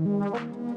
you